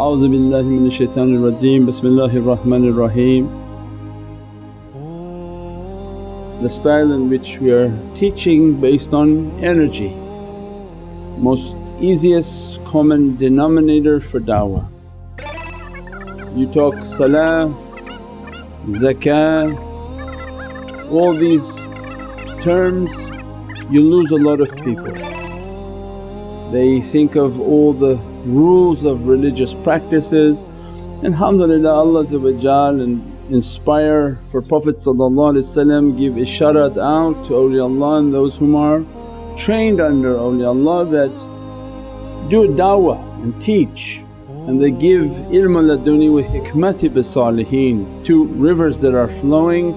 A'udhu billahi minash shaitanir rajeem, bismillahir rahmanir raheem. The style in which we are teaching based on energy, most easiest common denominator for da'wah. You talk salah, zakah, all these terms you lose a lot of people. They think of all the rules of religious practices. And alhamdulillah Allah inspire for Prophet give isharat out to awliyaullah and those whom are trained under awliyaullah that do da'wah and teach and they give ilm laduni wa hikmati bis salihin, two rivers that are flowing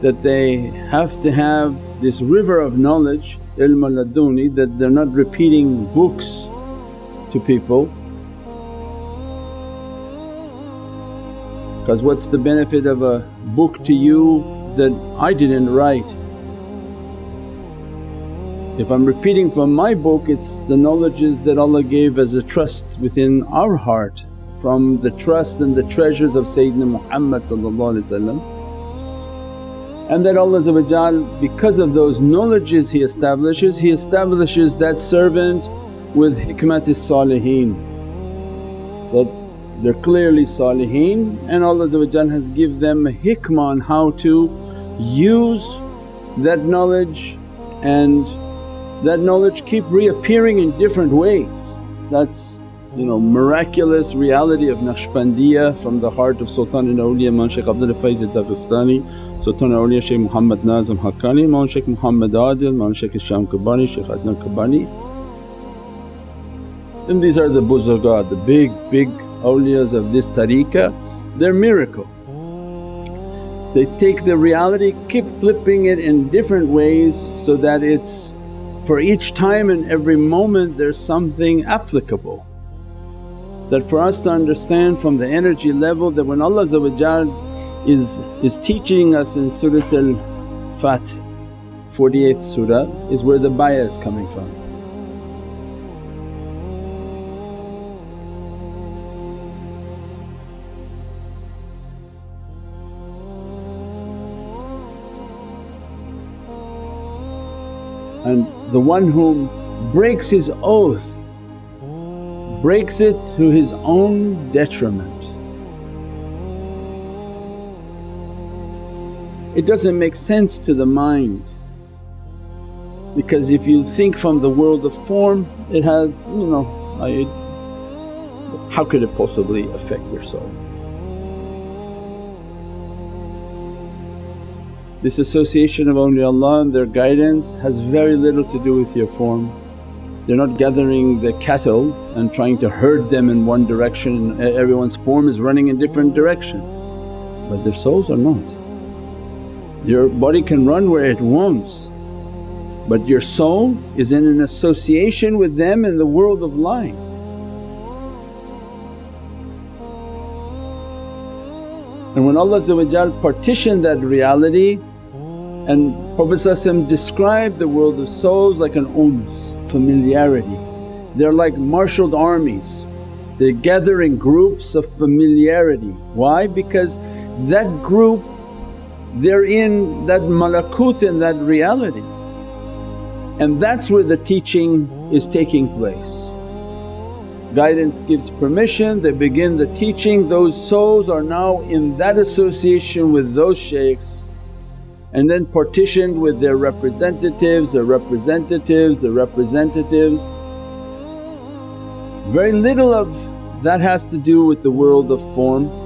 that they have to have this river of knowledge ilm laduni that they're not repeating books to people. Because what's the benefit of a book to you that I didn't write? If I'm repeating from my book it's the knowledges that Allah gave as a trust within our heart from the trust and the treasures of Sayyidina Muhammad and that Allah because of those knowledges He establishes, He establishes that servant with hikmatis salihin that they're clearly salihin and Allah has give them a hikmah on how to use that knowledge and that knowledge keep reappearing in different ways. That's you know miraculous reality of Naqshbandiya from the heart of Sultan al-Awliya Imam Shaykh Abdul Faiz al-Dagestani Sultan Awliya Shaykh Muhammad Nazim Haqqani, Maulana Shaykh Muhammad Adil, Maulana Shaykh Hisham Kabbani, Shaykh Adnan Kabbani. And these are the buzurgat, the big, big awliyas of this tariqah, they're miracle. They take the reality, keep flipping it in different ways so that it's for each time and every moment there's something applicable. That for us to understand from the energy level that when Allah is, is teaching us in Surat al-Fath 48th surah is where the bayah is coming from. And the one whom breaks his oath breaks it to his own detriment. It doesn't make sense to the mind because if you think from the world of form it has you know it, how could it possibly affect your soul? This association of awliyaullah and their guidance has very little to do with your form. They're not gathering the cattle and trying to herd them in one direction, everyone's form is running in different directions but their souls are not. Your body can run where it wants but your soul is in an association with them in the world of light. And when Allah partitioned that reality and Prophet described the world of souls like an uns, familiarity. They're like marshalled armies, they gather in groups of familiarity. Why? Because that group they're in that malakut in that reality and that's where the teaching is taking place. Guidance gives permission, they begin the teaching, those souls are now in that association with those shaykhs and then partitioned with their representatives, their representatives, their representatives. Very little of that has to do with the world of form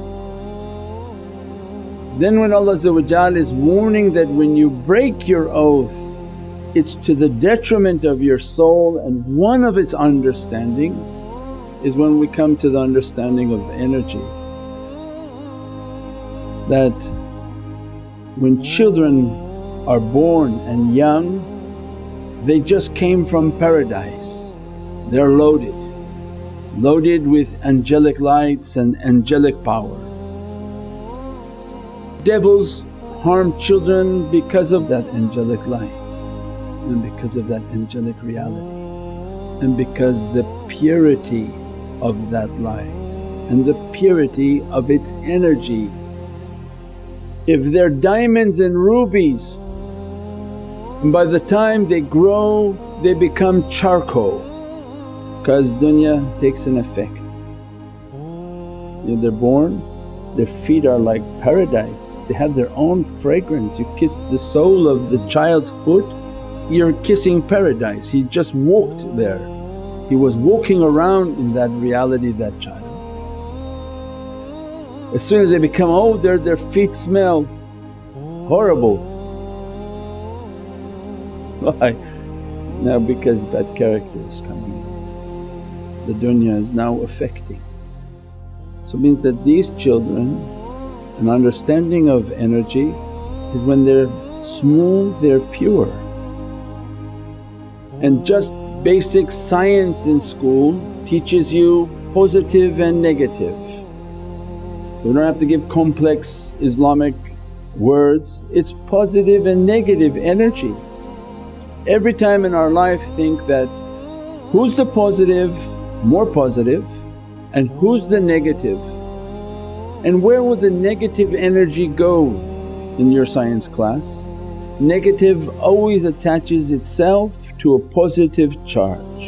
then when Allah is warning that when you break your oath it's to the detriment of your soul and one of its understandings is when we come to the understanding of the energy that when children are born and young they just came from paradise, they're loaded, loaded with angelic lights and angelic power devils harm children because of that angelic light and because of that angelic reality and because the purity of that light and the purity of its energy. If they're diamonds and rubies and by the time they grow they become charcoal because dunya takes an effect. they're born, their feet are like paradise, they have their own fragrance. You kiss the sole of the child's foot, you're kissing paradise. He just walked there, he was walking around in that reality that child. As soon as they become older their feet smell horrible. Why? Now because bad character is coming in, the dunya is now affecting. So it means that these children an understanding of energy is when they're smooth, they're pure. And just basic science in school teaches you positive and negative. So we don't have to give complex Islamic words, it's positive and negative energy. Every time in our life think that who's the positive, more positive and who's the negative and where will the negative energy go in your science class? Negative always attaches itself to a positive charge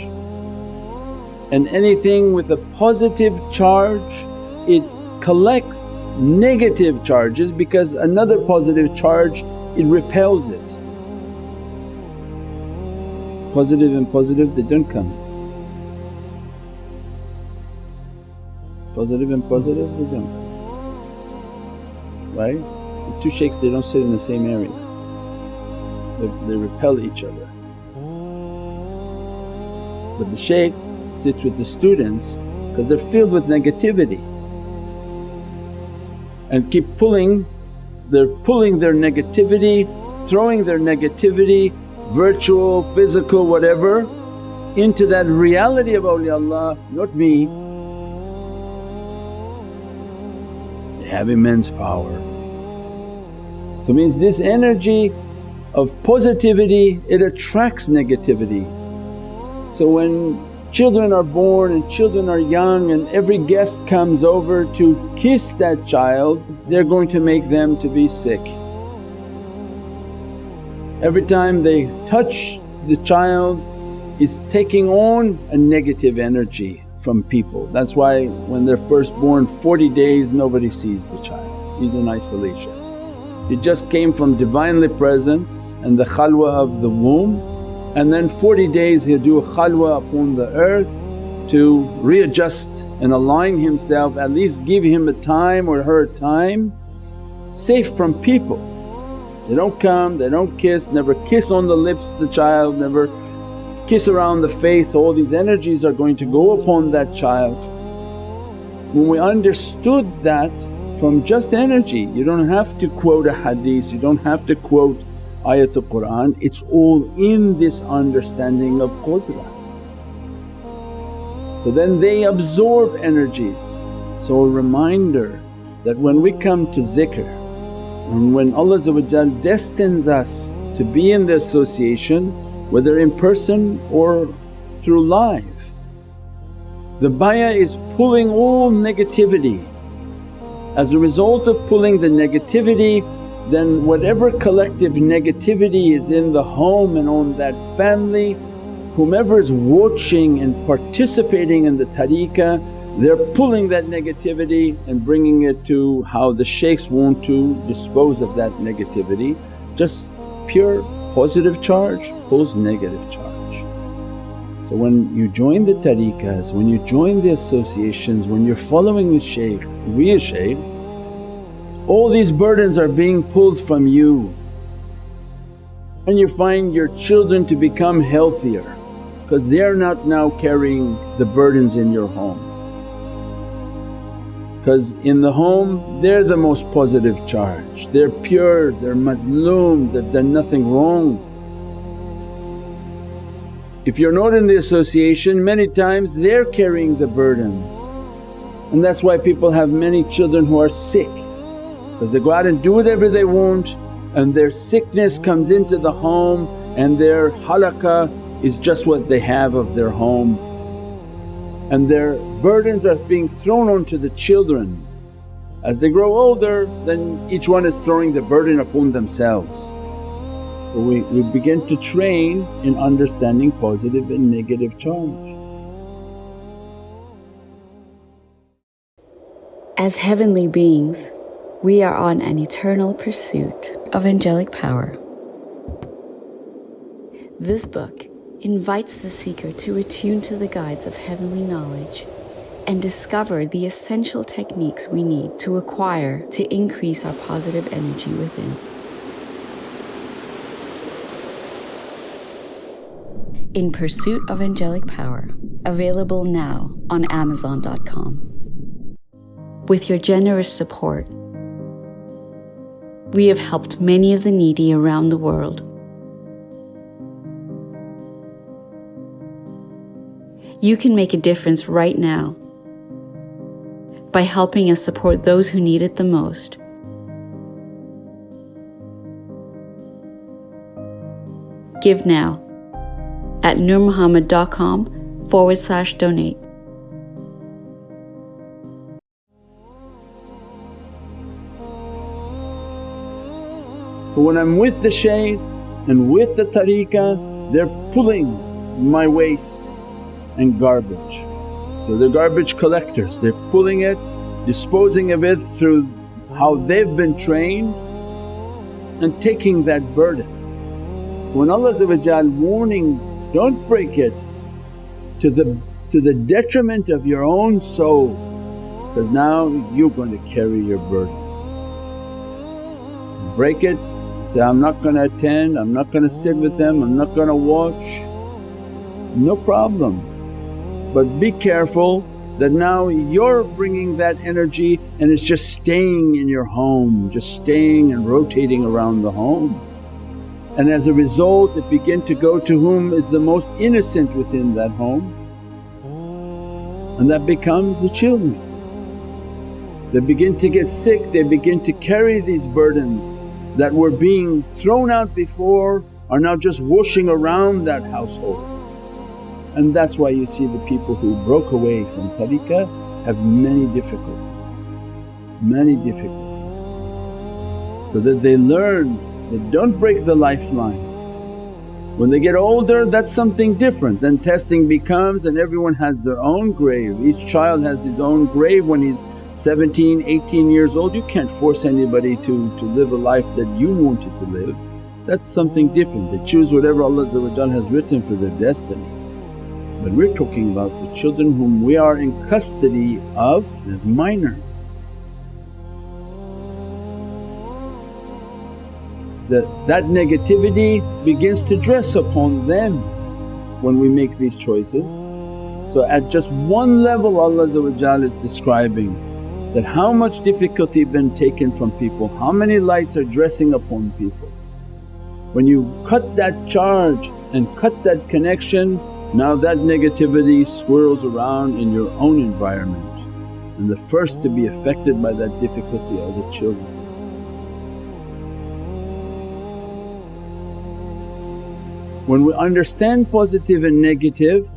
and anything with a positive charge it collects negative charges because another positive charge it repels it positive and positive they don't come. Positive and positive they don't come, right? So two shaykhs they don't sit in the same area, they, they repel each other. But the shaykh sits with the students because they're filled with negativity and keep pulling, they're pulling their negativity, throwing their negativity virtual, physical, whatever into that reality of awliyaullah, not me. They have immense power. So means this energy of positivity it attracts negativity. So when children are born and children are young and every guest comes over to kiss that child they're going to make them to be sick. Every time they touch the child is taking on a negative energy from people. That's why when they're first born 40 days nobody sees the child, he's in isolation. He just came from Divinely Presence and the khalwa of the womb and then 40 days he'll do a khalwa upon the earth to readjust and align himself, at least give him a time or her time safe from people. They don't come, they don't kiss, never kiss on the lips the child, never kiss around the face, all these energies are going to go upon that child. When we understood that from just energy, you don't have to quote a hadith, you don't have to quote ayatul Qur'an, it's all in this understanding of qudra. So then they absorb energies. So a reminder that when we come to zikr and when Allah destines us to be in the association whether in person or through live, the bayah is pulling all negativity. As a result of pulling the negativity then whatever collective negativity is in the home and on that family, whomever is watching and participating in the tariqah they're pulling that negativity and bringing it to how the shaykhs want to dispose of that negativity. Just pure positive charge pulls negative charge. So when you join the tariqahs, when you join the associations, when you're following the shaykh, real shaykh, all these burdens are being pulled from you and you find your children to become healthier because they're not now carrying the burdens in your home. Because in the home they're the most positive charge, they're pure, they're mazloom, they've done nothing wrong. If you're not in the association many times they're carrying the burdens and that's why people have many children who are sick because they go out and do whatever they want and their sickness comes into the home and their halaqah is just what they have of their home and their burdens are being thrown onto the children. As they grow older then each one is throwing the burden upon themselves. we, we begin to train in understanding positive and negative charge. As heavenly beings, we are on an eternal pursuit of angelic power. This book invites the seeker to attune to the guides of heavenly knowledge and discover the essential techniques we need to acquire to increase our positive energy within. In Pursuit of Angelic Power, available now on Amazon.com. With your generous support, we have helped many of the needy around the world. You can make a difference right now by helping us support those who need it the most. Give now at nurmuhammad.com forward slash donate. So when I'm with the shaykh and with the tariqah they're pulling my waste and garbage. So they're garbage collectors, they're pulling it, disposing of it through how they've been trained and taking that burden. So when Allah warning, don't break it to the, to the detriment of your own soul because now you're going to carry your burden. Break it Say, I'm not going to attend, I'm not going to sit with them, I'm not going to watch, no problem. But be careful that now you're bringing that energy and it's just staying in your home, just staying and rotating around the home. And as a result it begin to go to whom is the most innocent within that home and that becomes the children. They begin to get sick, they begin to carry these burdens that were being thrown out before are now just washing around that household. And that's why you see the people who broke away from tariqah have many difficulties, many difficulties. So that they learn that don't break the lifeline. When they get older that's something different, then testing becomes and everyone has their own grave. Each child has his own grave when he's 17, 18 years old you can't force anybody to, to live a life that you wanted to live. That's something different, they choose whatever Allah has written for their destiny. But we're talking about the children whom we are in custody of as minors. That, that negativity begins to dress upon them when we make these choices. So at just one level Allah is describing that how much difficulty been taken from people, how many lights are dressing upon people. When you cut that charge and cut that connection, now that negativity swirls around in your own environment and the first to be affected by that difficulty are the children. When we understand positive and negative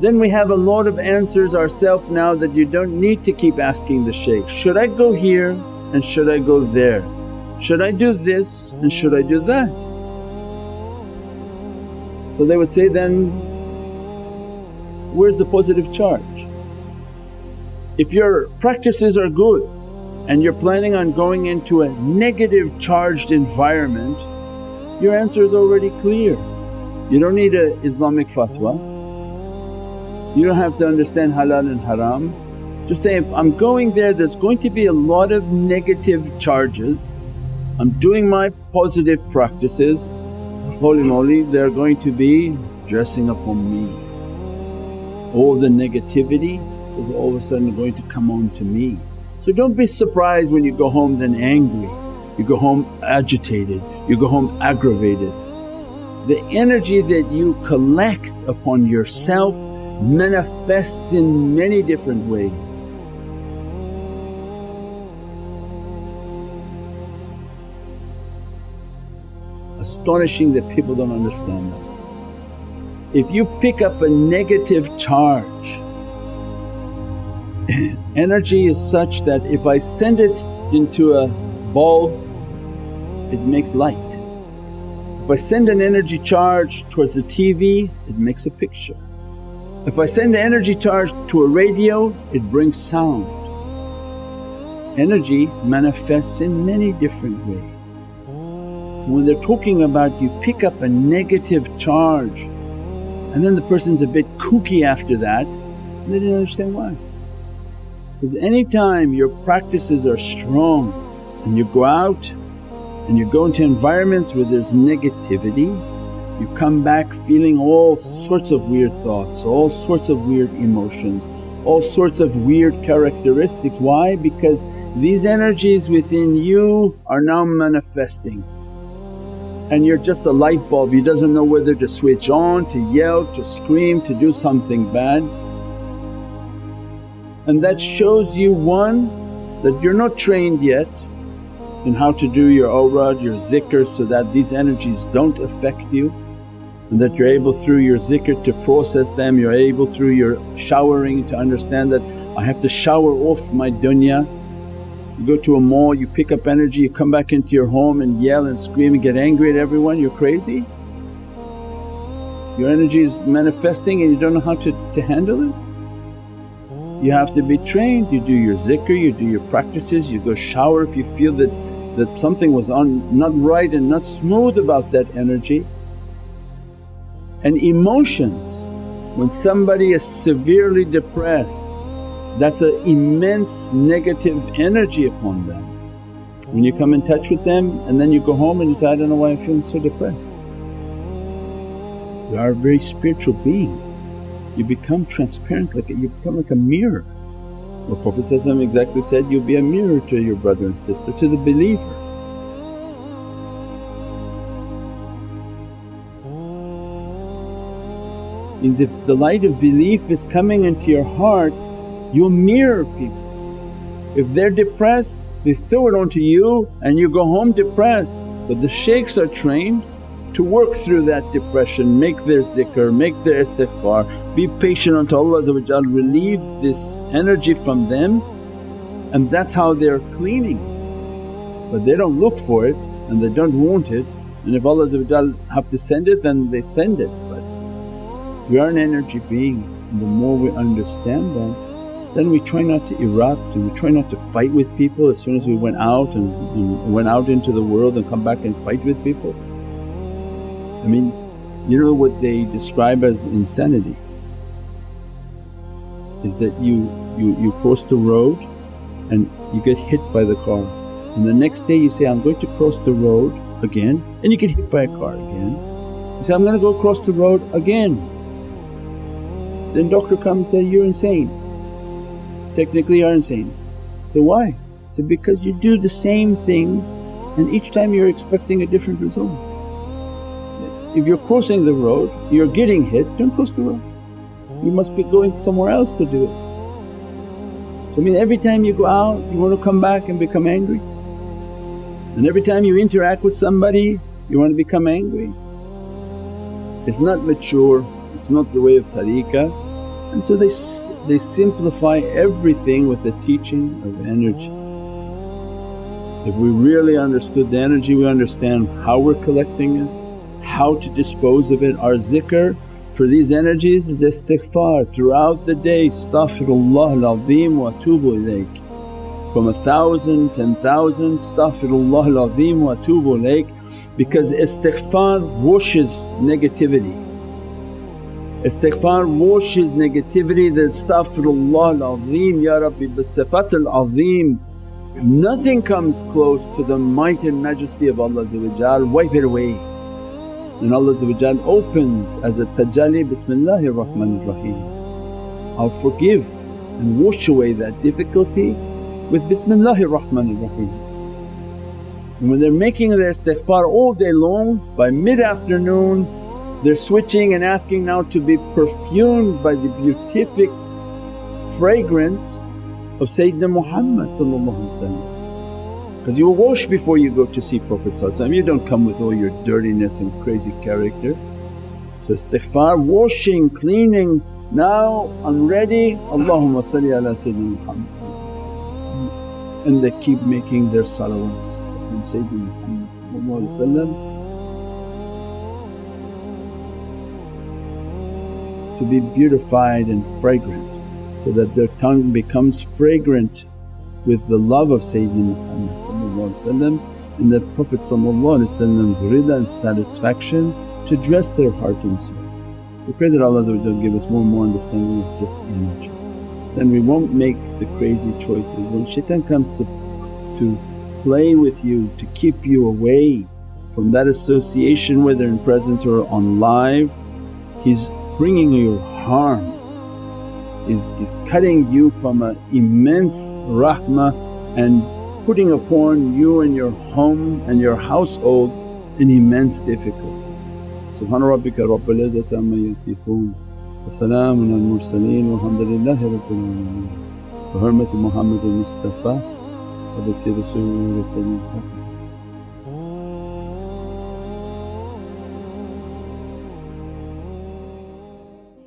then we have a lot of answers ourself now that you don't need to keep asking the shaykh, should I go here and should I go there? Should I do this and should I do that? So they would say, then where's the positive charge? If your practices are good and you're planning on going into a negative charged environment, your answer is already clear. You don't need an Islamic fatwa. You don't have to understand halal and haram. Just say, if I'm going there there's going to be a lot of negative charges, I'm doing my positive practices, holy moly they're going to be dressing upon me. All the negativity is all of a sudden going to come on to me. So don't be surprised when you go home then angry, you go home agitated, you go home aggravated. The energy that you collect upon yourself manifests in many different ways. Astonishing that people don't understand that. If you pick up a negative charge energy is such that if I send it into a bulb it makes light. If I send an energy charge towards the TV it makes a picture. If I send the energy charge to a radio it brings sound. Energy manifests in many different ways. So when they're talking about you pick up a negative charge and then the person's a bit kooky after that, they didn't understand why. Because anytime your practices are strong and you go out and you go into environments where there's negativity, you come back feeling all sorts of weird thoughts, all sorts of weird emotions, all sorts of weird characteristics. Why? Because these energies within you are now manifesting and you're just a light bulb, you doesn't know whether to switch on, to yell, to scream, to do something bad. And that shows you one, that you're not trained yet in how to do your awrad, your zikr so that these energies don't affect you and that you're able through your zikr to process them, you're able through your showering to understand that I have to shower off my dunya you go to a mall, you pick up energy, you come back into your home and yell and scream and get angry at everyone, you're crazy? Your energy is manifesting and you don't know how to, to handle it? You have to be trained, you do your zikr, you do your practices, you go shower if you feel that, that something was on not right and not smooth about that energy. And emotions, when somebody is severely depressed that's an immense negative energy upon them. When you come in touch with them and then you go home and you say, I don't know why I'm feeling so depressed. You are very spiritual beings. You become transparent like a, you become like a mirror. What Prophet exactly said, you'll be a mirror to your brother and sister, to the believer. Means if the light of belief is coming into your heart you mirror people. If they're depressed they throw it onto you and you go home depressed. But the shaykhs are trained to work through that depression, make their zikr, make their istighfar, be patient until Allah relieve this energy from them and that's how they're cleaning. But they don't look for it and they don't want it and if Allah have to send it then they send it. But we are an energy being and the more we understand that then we try not to erupt and we try not to fight with people as soon as we went out and, and went out into the world and come back and fight with people. I mean you know what they describe as insanity is that you, you, you cross the road and you get hit by the car and the next day you say, I'm going to cross the road again and you get hit by a car again. You say, I'm going to go cross the road again. Then doctor comes and say, you're insane technically you're insane. So why? So because you do the same things and each time you're expecting a different result. If you're crossing the road, you're getting hit, don't cross the road. You must be going somewhere else to do it. So I mean every time you go out you want to come back and become angry and every time you interact with somebody you want to become angry. It's not mature, it's not the way of tariqah and so they, they simplify everything with the teaching of energy. If we really understood the energy we understand how we're collecting it, how to dispose of it. Our zikr for these energies is istighfar throughout the day, astaghfirullah al-azim wa atubu ilayk. From a thousand, ten thousand, astaghfirullah al-azim wa atubu ilayk because istighfar washes negativity. Istighfar washes negativity that astaghfirullah al-azim ya Rabbi bisifat al-azim. Nothing comes close to the might and majesty of Allah wipe it away. And Allah opens as a tajalli, Bismillahir Rahmanir Rahim. I'll forgive and wash away that difficulty with Bismillahir Rahmanir Rahim. And when they're making their istighfar all day long, by mid-afternoon they're switching and asking now to be perfumed by the beatific fragrance of Sayyidina Muhammad because you wash before you go to see Prophet you don't come with all your dirtiness and crazy character. So istighfar, washing, cleaning. Now I'm ready, Allahumma salli ala Sayyidina Muhammad. And they keep making their salawats from Sayyidina Muhammad to be beautified and fragrant so that their tongue becomes fragrant with the love of Sayyidina Muhammad and the Prophet's rida and satisfaction to dress their heart and soul. We pray that Allah give us more and more understanding of just energy. Then we won't make the crazy choices. When shaitan comes to, to play with you to keep you away from that association whether in presence or on live, he's bringing you harm, is, is cutting you from an immense rahmah and putting upon you and your home and your household an immense difficulty. Subhana rabbika rabbil izzati amma yasifoon wa salaamun al mursaleen walhamdulillahi rabbil alameen. Bi hurmati Muhammad al-Mustafa wa bi siri Surat al-Fatiha.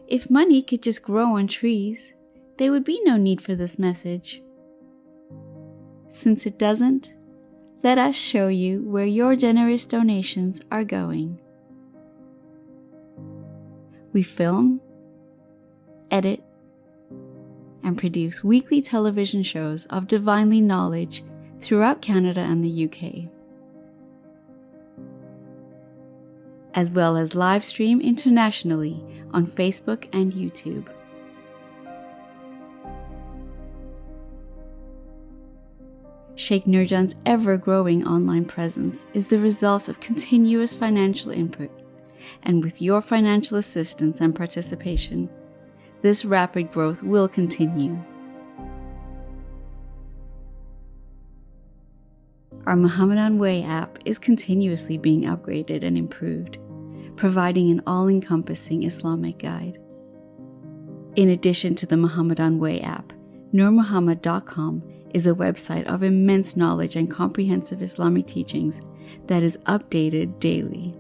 If money could just grow on trees, there would be no need for this message. Since it doesn't, let us show you where your generous donations are going. We film, edit, and produce weekly television shows of divinely knowledge throughout Canada and the UK, as well as live stream internationally on Facebook and YouTube. Sheikh Nurjan's ever growing online presence is the result of continuous financial input, and with your financial assistance and participation, this rapid growth will continue. Our Muhammadan Way app is continuously being upgraded and improved, providing an all encompassing Islamic guide. In addition to the Muhammadan Way app, NurMuhammad.com is a website of immense knowledge and comprehensive Islamic teachings that is updated daily.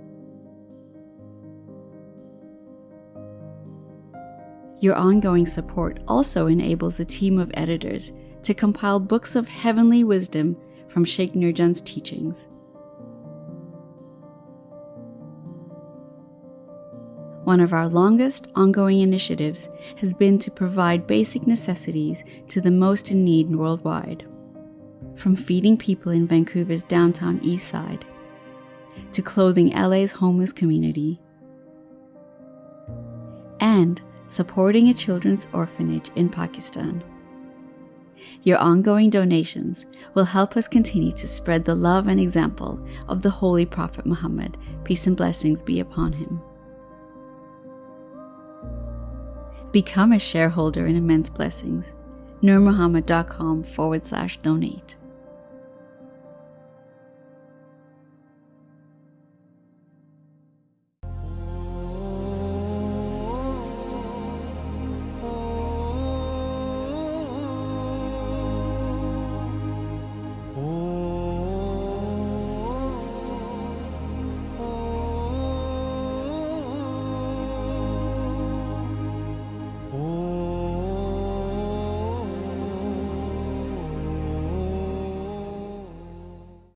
Your ongoing support also enables a team of editors to compile books of heavenly wisdom from Sheikh Nurjan's teachings. One of our longest ongoing initiatives has been to provide basic necessities to the most in need worldwide. From feeding people in Vancouver's downtown east side, to clothing LA's homeless community, and supporting a children's orphanage in Pakistan. Your ongoing donations will help us continue to spread the love and example of the Holy Prophet Muhammad, peace and blessings be upon him. Become a shareholder in Immense Blessings. NurMuhammad.com forward slash donate.